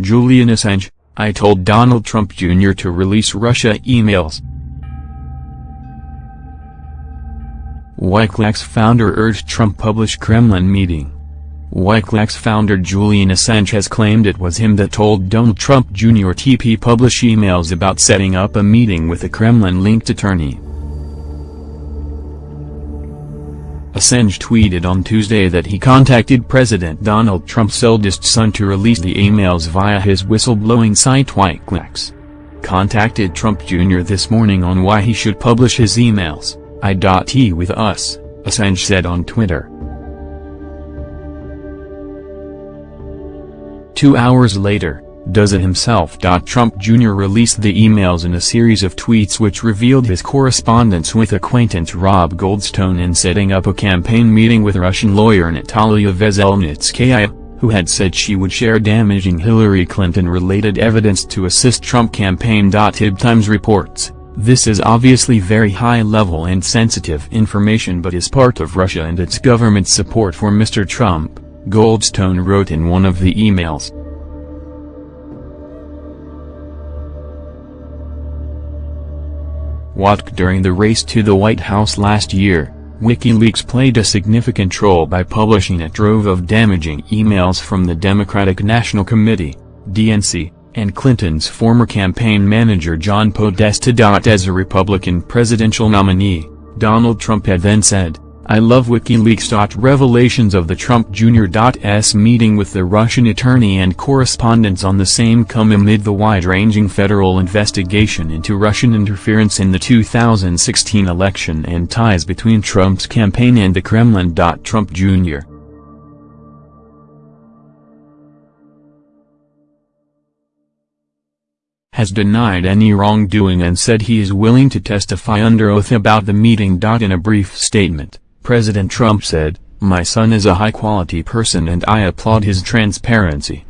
Julian Assange, I told Donald Trump Jr. to release Russia emails. Wikileaks founder urged Trump publish Kremlin meeting. Wikileaks founder Julian Assange has claimed it was him that told Donald Trump Jr. TP publish emails about setting up a meeting with a Kremlin-linked attorney. Assange tweeted on Tuesday that he contacted President Donald Trump's eldest son to release the emails via his whistleblowing site Wikileaks. Contacted Trump Jr. this morning on why he should publish his emails, I.T with us, Assange said on Twitter. Two hours later, does it himself. Trump Jr. released the emails in a series of tweets which revealed his correspondence with acquaintance Rob Goldstone in setting up a campaign meeting with Russian lawyer Natalia Veselnitskaya, who had said she would share damaging Hillary Clinton-related evidence to assist Trump campaign. Hib Times reports, this is obviously very high-level and sensitive information but is part of Russia and its government's support for Mr. Trump, Goldstone wrote in one of the emails. During the race to the White House last year, WikiLeaks played a significant role by publishing a trove of damaging emails from the Democratic National Committee, DNC, and Clinton's former campaign manager John Podesta. As a Republican presidential nominee, Donald Trump had then said, I love WikiLeaks. Revelations of the Trump Jr.'s meeting with the Russian attorney and correspondence on the same come amid the wide-ranging federal investigation into Russian interference in the 2016 election and ties between Trump's campaign and the Kremlin. Trump Jr. has denied any wrongdoing and said he is willing to testify under oath about the meeting. In a brief statement, President Trump said, My son is a high-quality person and I applaud his transparency.